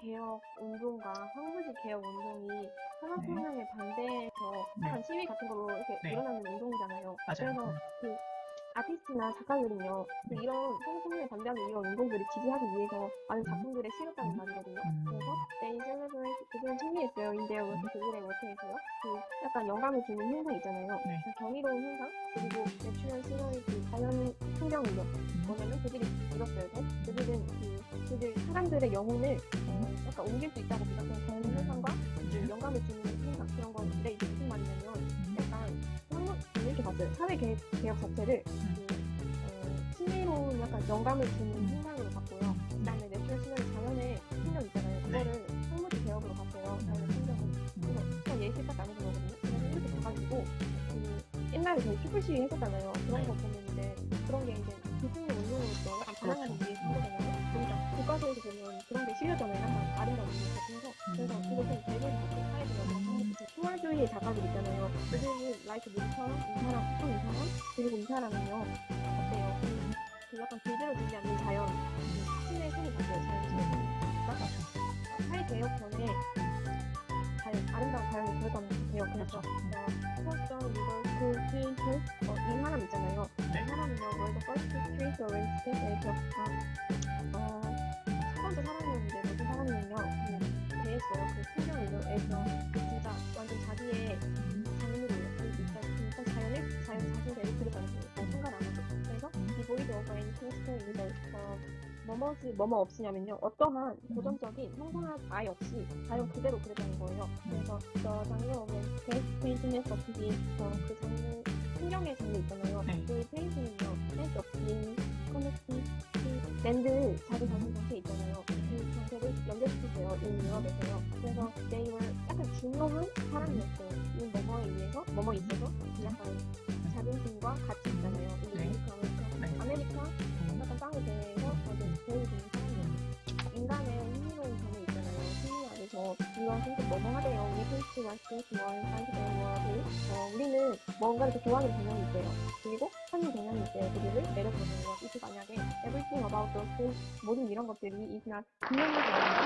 개혁 운동과 황무지 개혁 운동이 산업혁명에 반대해서 네. 한 시위 같은 걸로 이렇게 네. 일어나는 운동이잖아요. 맞아요. 그래서 그 아티스트나 작가들은요, 그 네. 이런 산업혁명에 반대하는 이런 운동들을 지지하기 위해서 많은 작품들을 실었다는 말이거든요. 음. 그래서 they celebrate 그들은 승리했어요. their work 그들의 work에서요. 그 약간 영감을 주는 현상 있잖아요. 네. 그 정의로운 현상 그리고 natural scenery 그 자연 풍경이요. 뭐냐면 그들이 이뤘어요. 그 사람들의 영혼을 어, 약간 옮길 수 있다고 믿었던 자연 현상과 그 영감을 주는 현상 그런 건데 이게 무슨 말이냐면 약간 한번 이렇게 봤어요. 사회 개혁, 개혁 자체를 그, 어, 신비로운 약간 영감을 주는 현상으로 봤고요. 그다음에 natural scenery 자연의 풍경 있잖아요. 그거를 황무지 개혁으로 봤어요. 자연의 풍경을. 그래서 그냥 예시 딱 나눠준 거거든요. 그래서 이렇게 봐가지고 그 옛날에 저희 촛불 시위 했었잖아요. 그런 거 보면 이제 그런 게 이제 기승의 운동으로서 약간 반항하는 위 투월주의 작가들 있잖아요. 그들은 라이트 누구처럼 이 사람, 또이 사람, 그리고 이 사람은요. 어때요? 그, 그 약간 길들여지지 않는 자연, 그 신의 손이 바뀌어요. 자연 신의 손이. 그러니까 사회 전에 자연, 아름다운 자연이 들어가는 개혁. 그래서 포스터 리버스 트레이스 어, 이 사람 있잖아요. 네. 이 사람은요, 월드 퍼스트 트레이스 어렌지 스테이트에서 어, 첫 번째 사람 오버 앤 킹스톤 이걸 어, 뭐뭐지 뭐뭐 없이냐면요. 어떠한 고정적인 형상학 아예 없이 자연 그대로 그렸다는 거예요. 그래서 저 장르 오면 페인팅에서 없이 어, 그 장르 풍경의 장르 있잖아요. 네. 그 페인팅은요. 센스 없이 커넥팅 그 랜드 자기 자신 자체 있잖아요. 그 정체를 연결시키세요. 이 유럽에서요. 그래서 they were 약간 중요한 사람이었어요. 이 뭐뭐에 의해서 뭐뭐 있어서 약간 자존심과 가치 있잖아요. 이 네. 아메리카 아메리카 약간 땅에 대해서 아주 보여주는 사람이에요. 인간의 흥미로운 점이 있잖아요. 심리 안에서 이런 생각 뭐뭐 하대요. 우리 페이스가 스테이트 원, 사이드 원을 어, 우리는 뭔가를 더 좋아하는 경향이 있대요. 그리고 하는 경향이 있대요. 그들을 내려보내요. 이게 만약에 everything about those 모든 이런 것들이 is not 분명하게